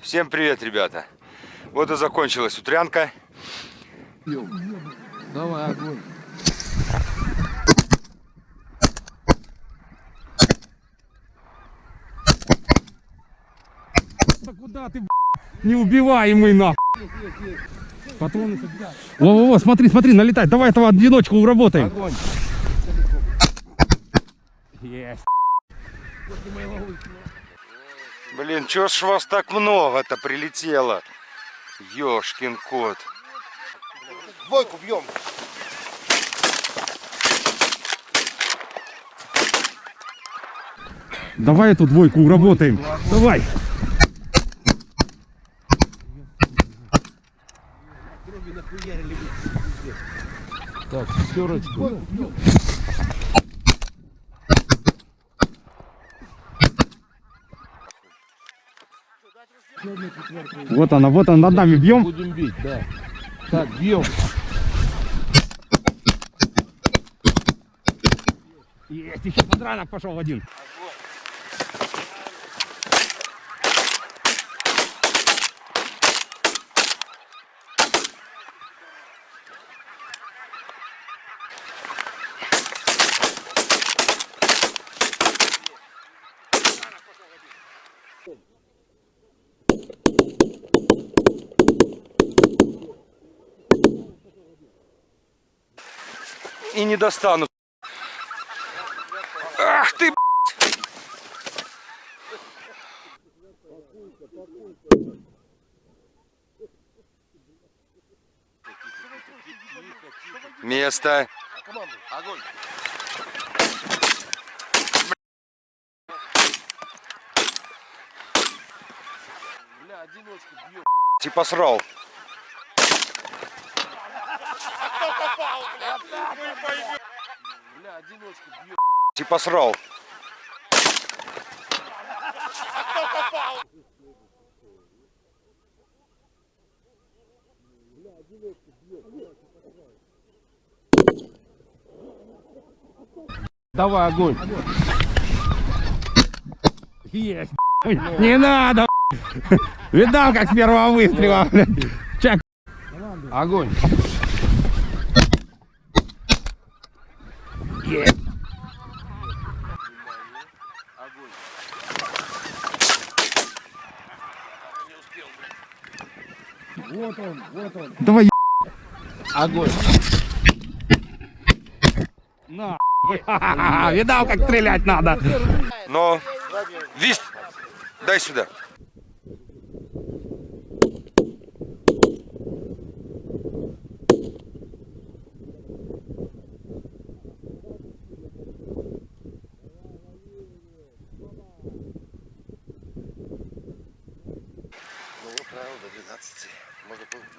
Всем привет, ребята. Вот и закончилась утрянка. Давай, огонь. Да куда ты, неубиваемый нахуй? Патроны Во-во-во, смотри, смотри, налетай. Давай этого одиночку уработаем. Огонь. Есть. Блин, чё ж вас так много-то прилетело? Ёшкин кот. Двойку бьем. Давай эту двойку уработаем. Давай. Так, пятерочку. Вот она, вот она, над нами бьем. Будем бить, да. Так, бьем. Есть, еще подранок пошел один. И не достану. Ах ты. Место. Огонь. Бля, одиночку Типа срал. Бля, одиночку бьем. Типа срал. Давай, огонь. Есть. Не надо. Видал, как с первого выстрела. Чак. Огонь. Есть. Давай. Огонь. На. Видал, как стрелять надо. Но... Вист! Дай сюда.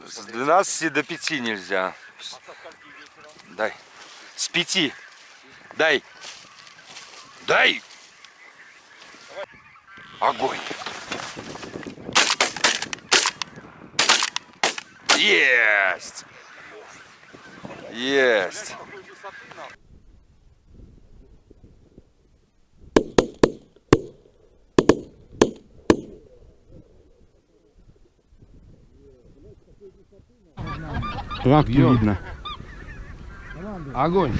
С 12 до 5 нельзя. Дай. С 5. Дай. Дай. Огонь. Есть. Есть. Лапки Бьем. видно. Огонь.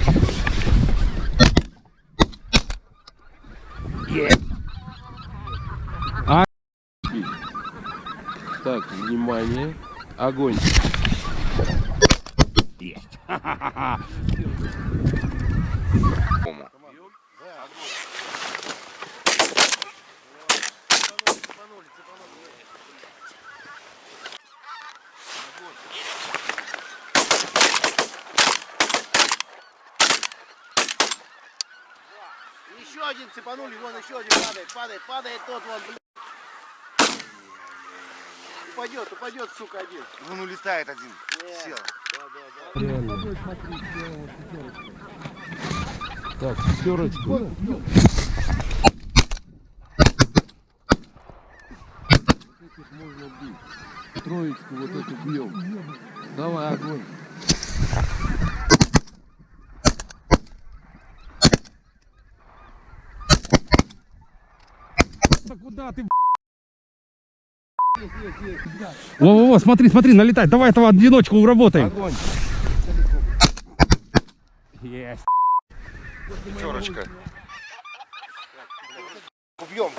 А. Так, внимание. Огонь. Есть. один цепанули, вон еще один падает, падает, падает тот вон, блин. Упадет, упадет, сука, один. Вон улетает один. Сел. Так, пятерочку. Можно бить. Троечку вот эту бьем. Давай, огонь. Куда ты, Во-во-во, смотри, смотри, налетает. Давай этого одиночку уработаем. Огонь. Есть. Пятерочка. Убьем.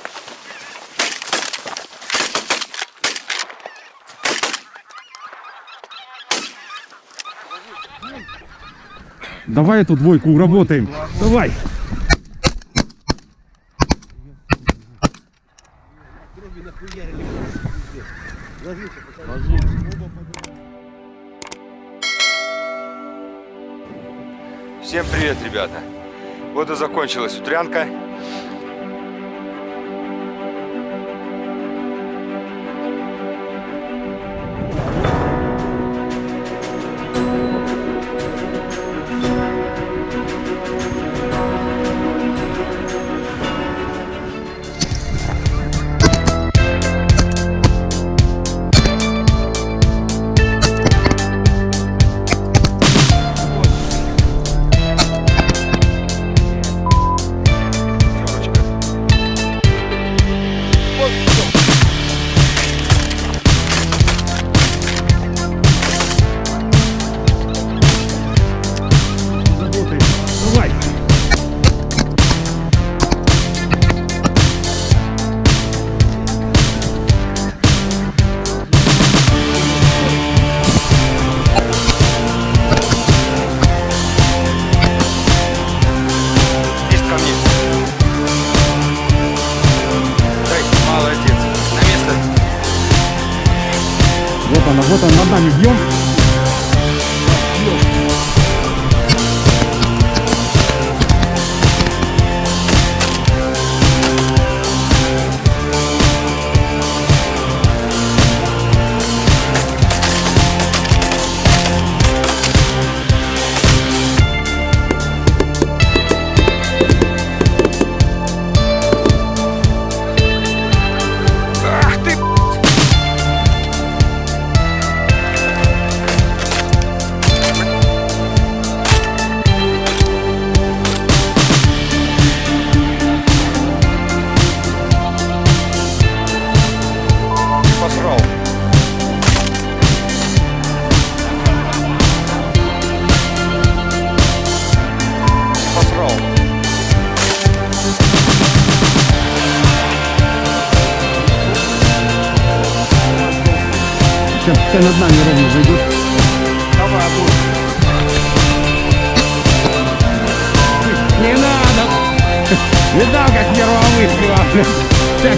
Давай эту двойку уработаем. Давай. Всем привет, ребята. Вот и закончилась утрянка. Вот она, над нами бьем. Сейчас пускай над нами ровно зайдет. Давай. Не надо! Видал, как первого выстрела? Так,